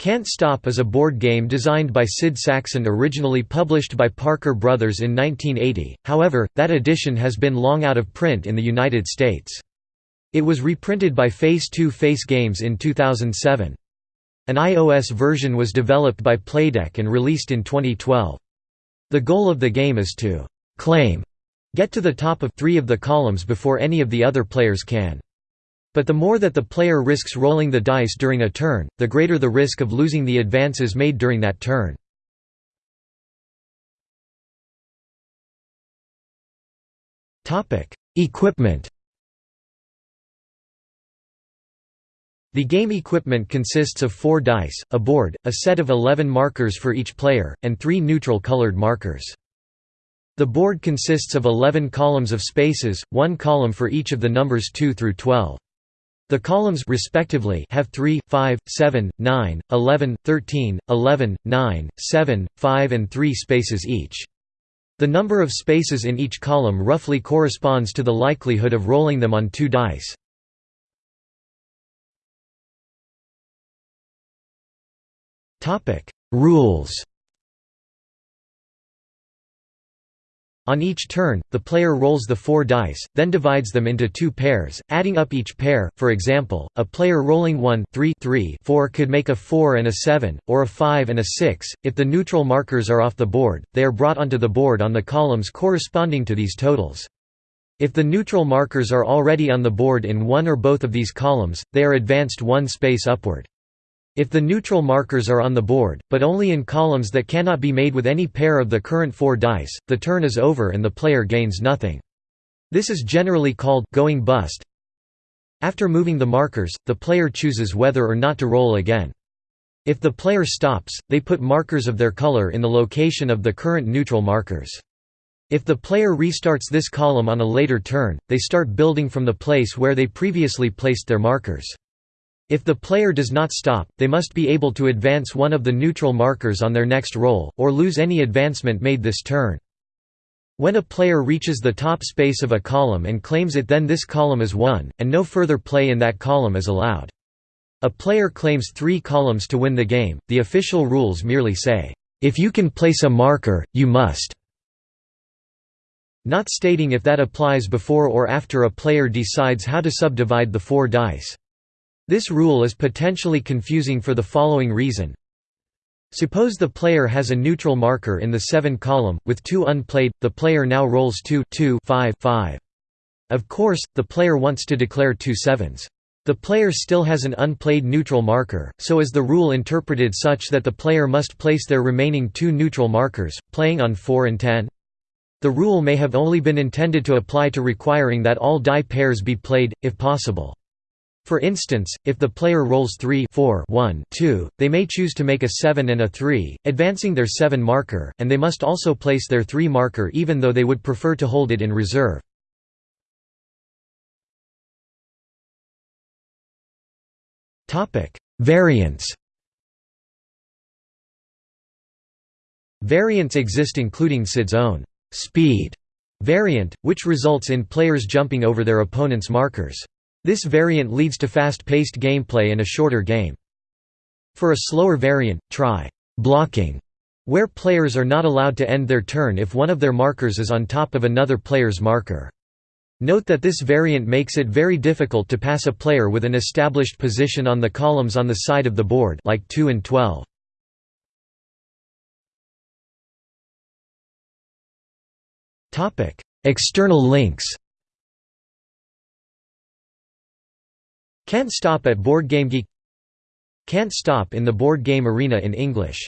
Can't Stop is a board game designed by Sid Sackson originally published by Parker Brothers in 1980, however, that edition has been long out of print in the United States. It was reprinted by Face 2 Face Games in 2007. An iOS version was developed by Playdeck and released in 2012. The goal of the game is to «claim» get to the top of three of the columns before any of the other players can. But the more that the player risks rolling the dice during a turn, the greater the risk of losing the advances made during that turn. Equipment The game equipment consists of four dice, a board, a set of 11 markers for each player, and three neutral colored markers. The board consists of 11 columns of spaces, one column for each of the numbers 2 through 12. The columns respectively have 3, 5, 7, 9, 11, 13, 11, 9, 7, 5 and 3 spaces each. The number of spaces in each column roughly corresponds to the likelihood of rolling them on two dice. Rules On each turn, the player rolls the four dice, then divides them into two pairs, adding up each pair. For example, a player rolling 1 3 3 4 could make a 4 and a 7, or a 5 and a 6. If the neutral markers are off the board, they are brought onto the board on the columns corresponding to these totals. If the neutral markers are already on the board in one or both of these columns, they are advanced one space upward. If the neutral markers are on the board, but only in columns that cannot be made with any pair of the current four dice, the turn is over and the player gains nothing. This is generally called going bust. After moving the markers, the player chooses whether or not to roll again. If the player stops, they put markers of their color in the location of the current neutral markers. If the player restarts this column on a later turn, they start building from the place where they previously placed their markers. If the player does not stop, they must be able to advance one of the neutral markers on their next roll, or lose any advancement made this turn. When a player reaches the top space of a column and claims it then this column is won, and no further play in that column is allowed. A player claims three columns to win the game, the official rules merely say, "...if you can place a marker, you must." Not stating if that applies before or after a player decides how to subdivide the four dice. This rule is potentially confusing for the following reason. Suppose the player has a neutral marker in the 7 column, with 2 unplayed, the player now rolls 2 2 5 5. Of course, the player wants to declare two sevens. The player still has an unplayed neutral marker, so is the rule interpreted such that the player must place their remaining two neutral markers, playing on 4 and 10? The rule may have only been intended to apply to requiring that all die pairs be played, if possible. For instance, if the player rolls 3 4 1 2, they may choose to make a 7 and a 3, advancing their 7 marker, and they must also place their 3 marker even though they would prefer to hold it in reserve. Variants Variants exist including Sid's own «speed» variant, which results in players jumping over their opponent's markers. This variant leads to fast-paced gameplay and a shorter game. For a slower variant, try blocking, where players are not allowed to end their turn if one of their markers is on top of another player's marker. Note that this variant makes it very difficult to pass a player with an established position on the columns on the side of the board like 2 and 12. External links Can't Stop at board BoardGameGeek Can't Stop in the Board Game Arena in English